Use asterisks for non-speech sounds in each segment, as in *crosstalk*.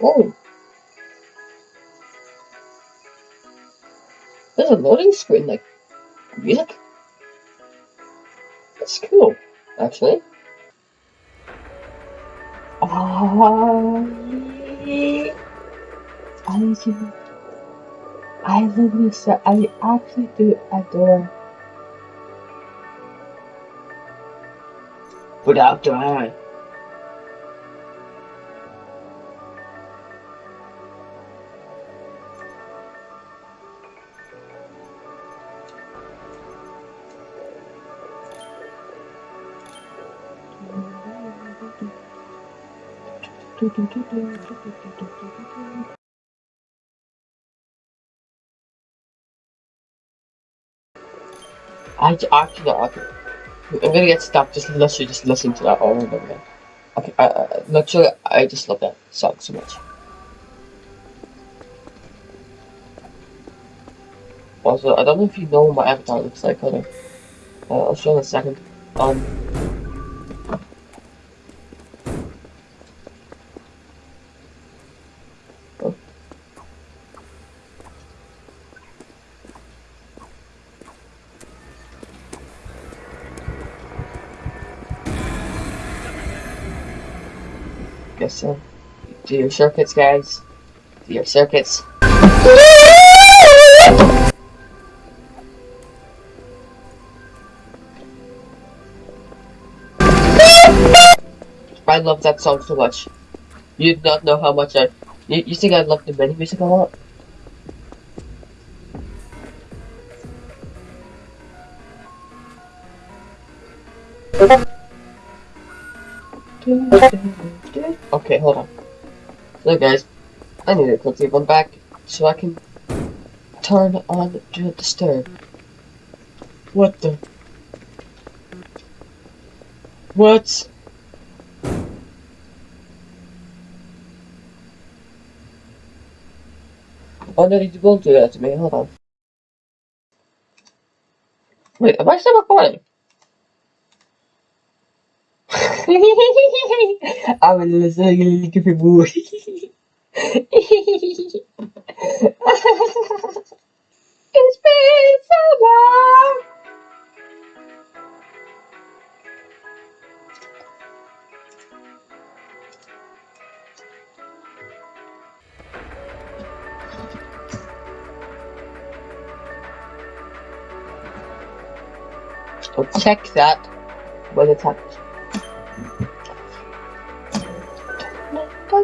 Oh! There's a loading screen, like, music? That's cool, actually. Ah, I do. I love this. I actually do adore. Without the I actually, okay. I'm gonna get stuck just literally just listening to that all over again. Okay, I, I, literally, I just love that song so much. Also, I don't know if you know what my avatar looks like, on. Uh, I'll show in a second. Um, Yes, sir. Do your circuits, guys. Do your circuits. I love that song so much. You do not know how much I... You, you think I love the mini music a lot? Okay, hold on. So guys, I need to quickly run back so I can turn on Not Disturb. What the? What? Oh no, you won't do that to me, hold on. Wait, am I still recording? عامل ازاي اللي كيف يبوي It's been so long So check that when it's happening.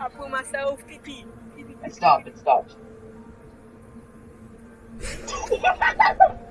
I put myself pee pee. It stopped, it stopped. *laughs*